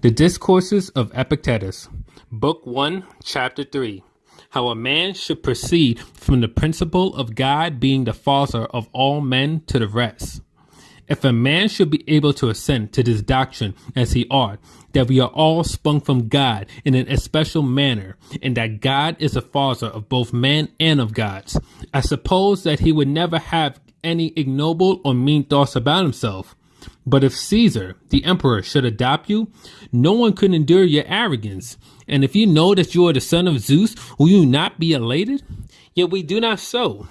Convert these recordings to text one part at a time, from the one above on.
The Discourses of Epictetus, Book 1, Chapter 3 How a Man Should Proceed from the Principle of God being the Father of all men to the rest. If a man should be able to assent to this doctrine as he ought, that we are all sprung from God in an especial manner, and that God is the father of both men and of gods, I suppose that he would never have any ignoble or mean thoughts about himself. But if Caesar, the emperor, should adopt you, no one could endure your arrogance. And if you know that you are the son of Zeus, will you not be elated? Yet we do not so.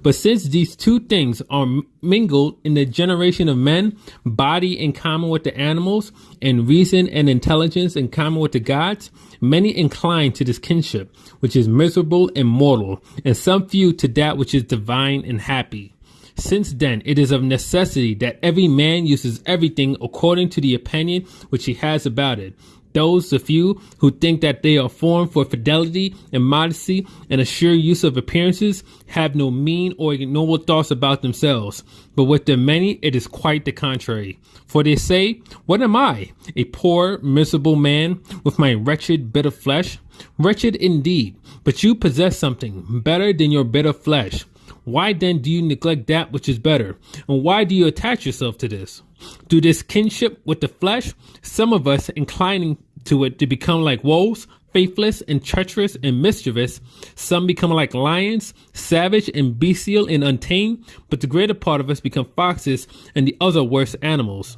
But since these two things are mingled in the generation of men, body in common with the animals, and reason and intelligence in common with the gods, many incline to this kinship, which is miserable and mortal, and some few to that which is divine and happy. Since then, it is of necessity that every man uses everything according to the opinion which he has about it. Those, the few, who think that they are formed for fidelity and modesty and a sure use of appearances, have no mean or ignoble thoughts about themselves. But with the many, it is quite the contrary. For they say, What am I? A poor, miserable man with my wretched bit of flesh? Wretched indeed, but you possess something better than your bit of flesh. Why then do you neglect that which is better? And why do you attach yourself to this? Through this kinship with the flesh, some of us inclining to it to become like wolves, faithless and treacherous and mischievous. Some become like lions, savage and bestial and untamed, but the greater part of us become foxes and the other worse animals.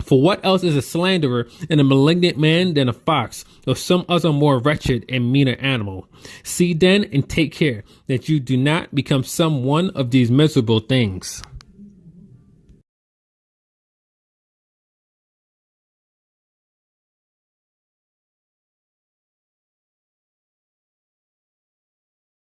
For what else is a slanderer and a malignant man than a fox or some other more wretched and meaner animal? See then and take care that you do not become some one of these miserable things.